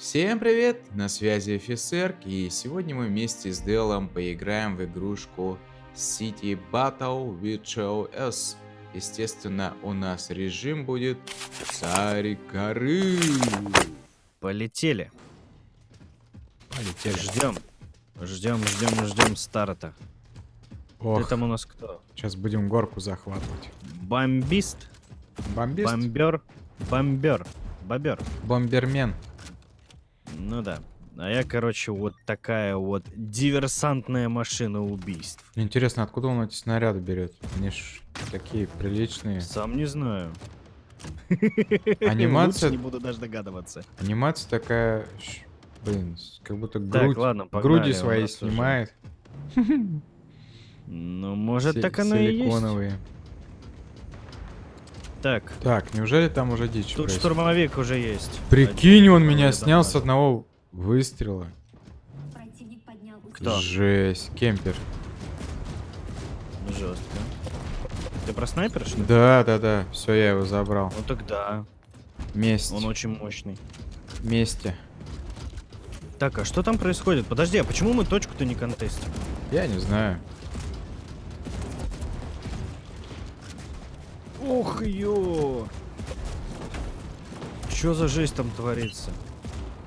Всем привет! На связи офицер, и сегодня мы вместе с Делом поиграем в игрушку City Battle with S. Естественно, у нас режим будет Царь горы. Полетели. Полетели. Ждем. Ждем, ждем, ждем старта. Ох, Ты там у нас кто? сейчас будем горку захватывать. Бомбист? Бомбист? Бомбер? Бомбер. Бобер. Бомбермен. Ну да. А я, короче, вот такая вот диверсантная машина убийств. Интересно, откуда он эти снаряды берет? Они ж такие приличные. Сам не знаю. Анимация- Лучше не буду даже догадываться. Анимация такая, блин, как будто Так, грудь, ладно, погнали, груди свои уже. снимает. Ну, может, так оно и есть. Так, Так, неужели там уже дичь? тут происходит? штурмовик уже есть. Прикинь, он меня Один снял с одного выстрела. Противник поднял Кто? Жесть, кемпер. Жестко. Ты про снайпера, что ли? Да, да, да, все, я его забрал. Ну тогда. Месть. Он очень мощный. Вместе. Так, а что там происходит? Подожди, а почему мы точку-то не контестим? Я не знаю. Ух, ё! Чё за жесть там творится?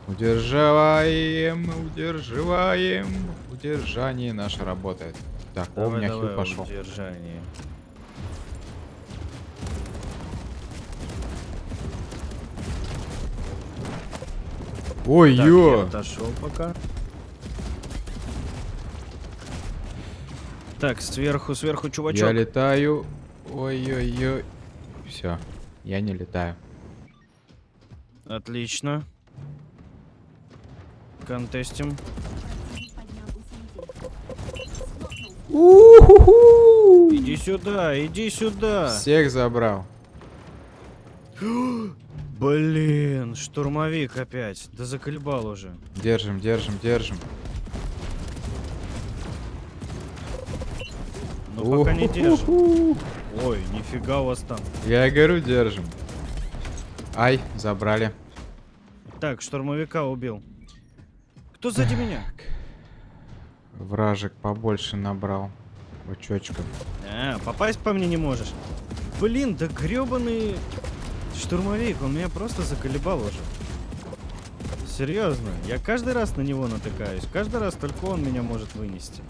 Удерживаем, удерживаем. Удержание наше работает. Так, о, у Давай, меня давай, хил пошел. удержание. Ой, Так, я ё! отошел пока. Так, сверху, сверху, чувачок. Я летаю. Ой-ой-ой. Все, я не летаю. Отлично. Контестим. Иди сюда, иди сюда. Всех забрал. Блин, штурмовик опять. Да заколебал уже. Держим, держим, держим. Ну пока не держим. Ой, нифига у вас там. Я говорю, держим. Ай, забрали. Так, штурмовика убил. Кто сзади меня? Вражек побольше набрал. Очочков. А, попасть по мне не можешь. Блин, да гребаный штурмовик, он меня просто заколебал уже. Серьезно, я каждый раз на него натыкаюсь. Каждый раз только он меня может вынести.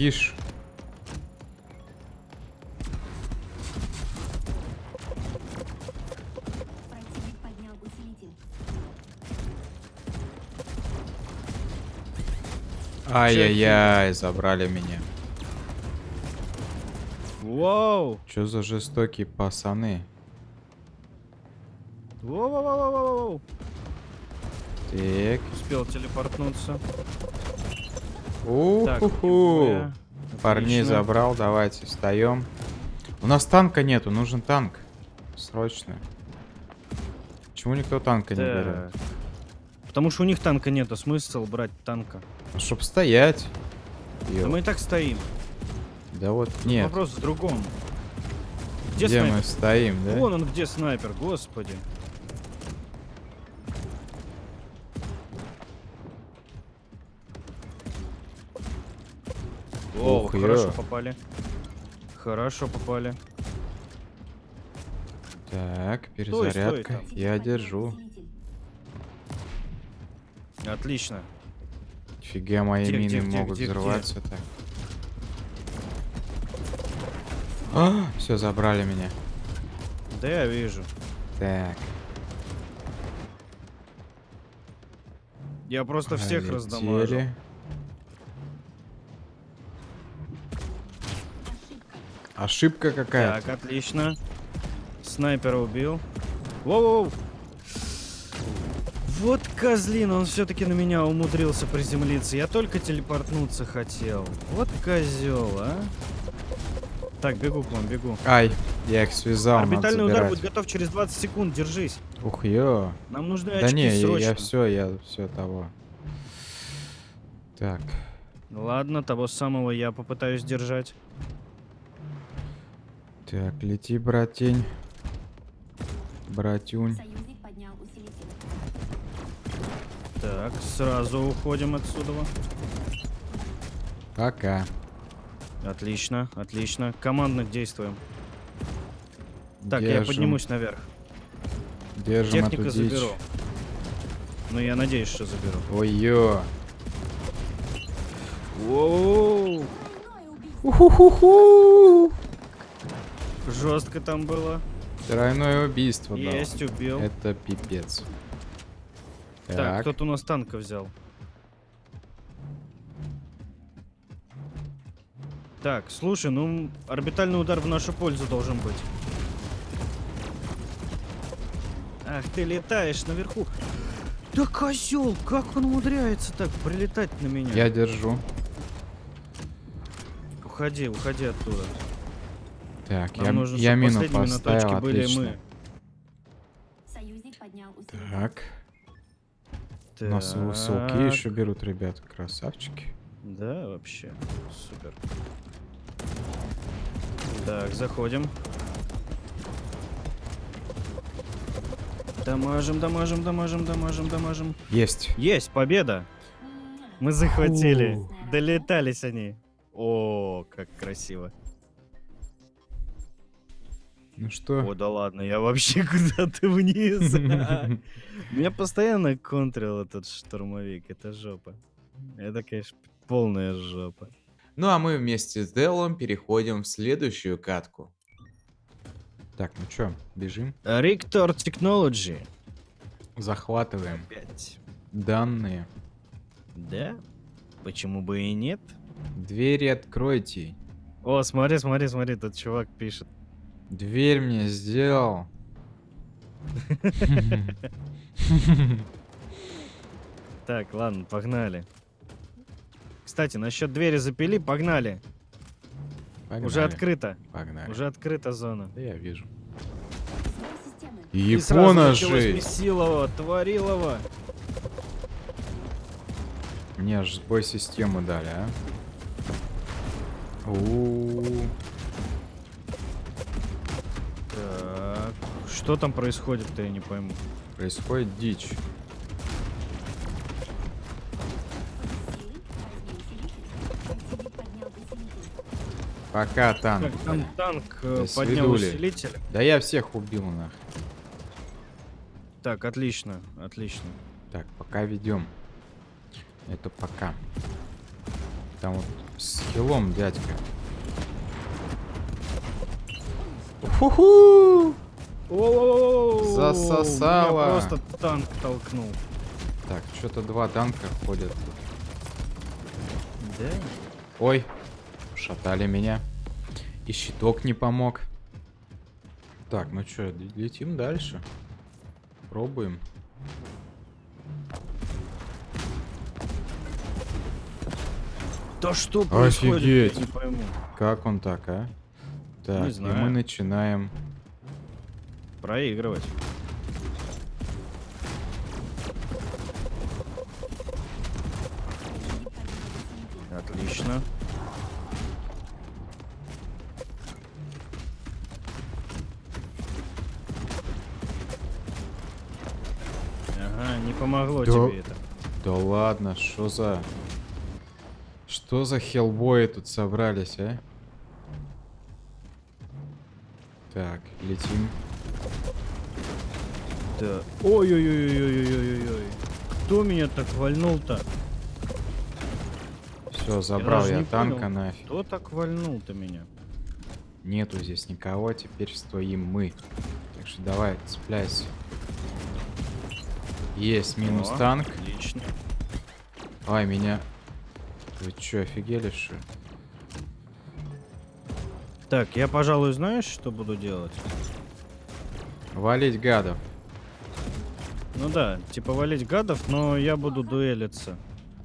Киш. Ай-яй-яй, забрали меня. Воу! Чё за жестокие пацаны? Воу-воу-воу-воу-воу! Так. Успел телепортнуться. Героя. Парней забрал, давайте встаем. У нас танка нету, нужен танк. Срочно. Почему никто танка не берет? Потому что у них танка нету, смысл брать танка. Ну, чтоб стоять. Да мы и так стоим. Да вот нет. Вопрос в другом. Где, Где, снайпер? мы стоим, да? Вон он где снайпер, господи. О, Ух, хорошо ё. попали. Хорошо попали. Так, стой перезарядка. там. Я Противник поднял держу. Отлично. Фига мои Где, мины где, где, могут где, где? взрываться так. А, все, забрали меня. Да я вижу. Так. Я просто всех полетели. раздамажил. Ошибка. Ошибка какая? Так, отлично. Снайпера убил. Воу-воу. Вот козлин, он все-таки на меня умудрился приземлиться. Я только телепортнуться хотел. Вот козел, а. Так, бегу к вам, бегу. Ай, я их связал, Орбитальный удар будет готов через 20 секунд, держись. Ух, ё. Нам нужны Да очки не, я, срочно. все, я все того. Так, Ладно, того самого я попытаюсь держать. Так, лети, братень. Братюнь. Так, сразу уходим отсюда. Пока. Отлично, отлично. Командно действуем. Так, я Держим- поднимусь наверх. Держим Техника эту дичь. заберу. Ну, я надеюсь, что заберу. Ой-ё. Воу! Уху-ху-ху. Жестко там было. Тройное убийство дал. Есть, убил. Это пипец. Так, Так, кто-то у нас танка взял. Так, слушай, ну орбитальный удар в нашу пользу должен быть. Ах, ты летаешь наверху. Да козел, как он умудряется так прилетать на меня? я держу. Уходи, уходи оттуда. Так, Нам я, нужно, я мину поставил, отлично. мы. Так, у нас Так. еще берут ребята, красавчики. Да, вообще. Супер. Так, заходим. Дамажим, дамажим, дамажим, дамажим, дамажим. Есть. Есть, победа! Мы захватили. Фу. Долетались они. О, как красиво. Ну что? О, да ладно, я вообще куда-то вниз. Меня постоянно контрил этот штурмовик. Это жопа. Это, конечно, полная жопа. Ну а мы вместе с Делом переходим в следующую катку. Так, ну чё, бежим? Риктор Technology. Захватываем Опять. данные. Да? Почему бы и нет? Двери откройте. О, смотри, смотри, смотри, тут чувак пишет. Дверь мне сделал. Так, ладно, погнали. Кстати, насчет двери запили, погнали. Погнали. Уже открыто. Погнали. Уже открыта зона. Да я вижу. Системы. Япона же! Месилово, Творилово. Мне аж сбой систему дали, а? У-у-у. Так, что там происходит-то, я не пойму. Происходит дичь. Пока танк. Так, там танк э, До поднял свидули. усилитель. Да я всех убил нах. Так, отлично, отлично. Так, пока ведем. Это пока. Там вот с хилом дядька. Ху-ху! Засосало. Меня просто танк толкнул. Так, что-то два танка ходят. Да? Ой, шатали меня. И щиток не помог. Так, ну что, летим дальше. Пробуем. Да что происходит? Офигеть. Я не пойму. Как он так, а? Так, и знаю. мы начинаем. Проигрывать. Отлично. Ага, не помогло Да. тебе это. Да ладно, что за... Что за хелбои тут собрались, а? Так, летим. Да. Ой-ой-ой-ой-ой-ой-ой. Кто меня так вальнул-то? Все, забрал я, не танка понял. нафиг. Кто так вальнул-то меня? Нету здесь никого, теперь стоим мы. Так что давай, цепляйся. Есть минус О, танк. Отлично. Ай, меня... Вы чё, офигели, что? Так, я, пожалуй, знаешь, что буду делать? Валить гадов. Ну да, типа валить гадов, но я буду дуэлиться.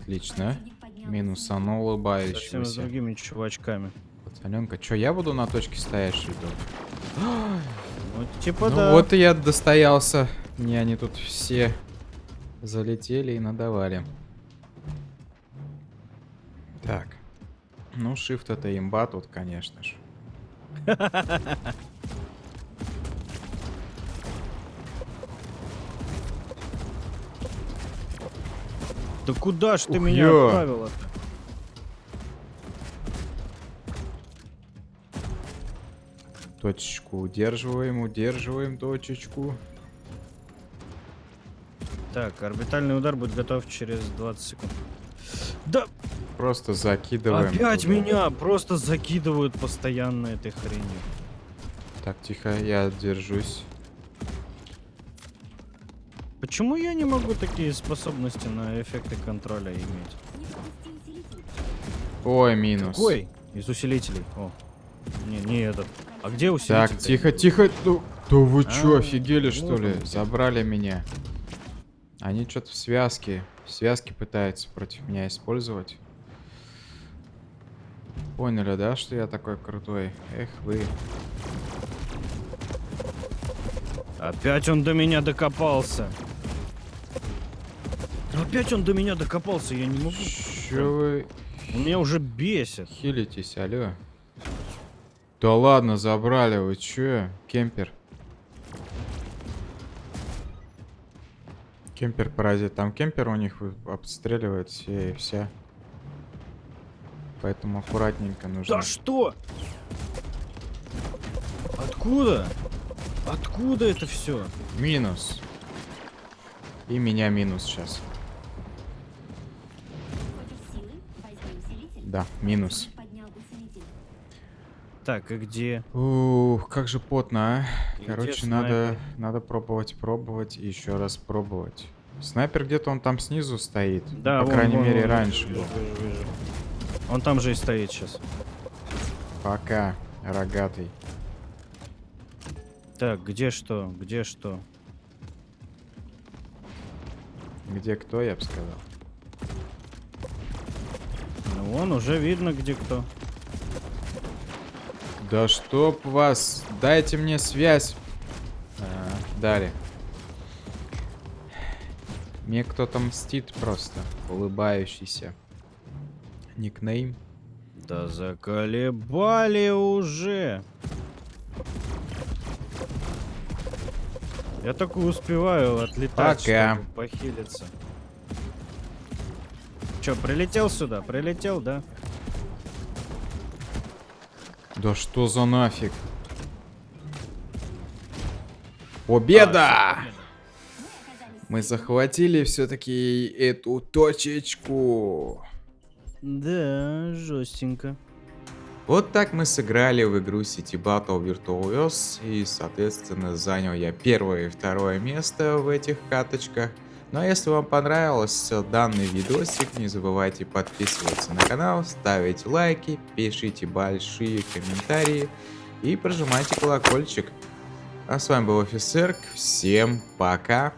Отлично. Минусанул Совсем с улыбающегося. другими чувачками. Пацаненка, чё, я буду на точке стоять, что? Ну, типа ну да. вот и я достоялся. Мне они тут все залетели и надавали. Так. Ну, shift это имба тут, конечно же. Да куда ж ты Ух, меня ё. отправила-то? Точечку удерживаем, удерживаем точечку. Так, орбитальный удар будет готов через 20 секунд. Да, Просто закидываем. опять туда. меня просто закидывают постоянно этой хренью. Так, тихо, я держусь. Почему я не могу такие способности на эффекты контроля иметь? Ой, минус. Какой? Из усилителей. О. Не, не этот. А где усилитель? Так, тихо, тихо. Ну, да вы чё, А, офигели, что ли? Забрали меня. Они что-то в связке. В связке пытаются против меня использовать. Поняли, да, что я такой крутой? Эх вы. Опять он до меня докопался. Опять он до меня докопался, я не могу. Чё вы Он меня уже бесит. хилитесь, алло? Да ладно, забрали, вы чё? Кемпер. Кемпер паразит. Там кемпер у них обстреливает все и вся. Поэтому аккуратненько нужно. Да что? Откуда? Откуда это все? Минус. И меня минус сейчас. Да, минус. Так, и где? Ух, как же потно, а. Где Короче, надо, надо пробовать, пробовать и еще раз пробовать. Снайпер где-то он там снизу стоит. Да, По вон, крайней вон, мере, вон, раньше вижу, был. вижу, вижу. Он там же и стоит сейчас. Пока, рогатый. Так, где что? Где что? Где кто, я бы сказал. Ну, вон уже видно, где кто. Да чтоб вас, дайте мне связь. А, дали. Мне кто-то мстит просто, улыбающийся. Никнейм. Да заколебали уже. Я только успеваю отлетать, Пока. чтобы похилиться. Че, прилетел сюда? Прилетел, да? Да что за нафиг? Победа! Мы захватили все-таки эту точечку. Да, жестенько. Вот так мы сыграли в игру City Battle Virtuos, и, соответственно, занял я первое и второе место в этих каточках. Ну а если вам понравился данный видосик, не забывайте подписываться на канал, ставить лайки, пишите большие комментарии и прожимайте колокольчик. А с вами был Офицер, всем пока!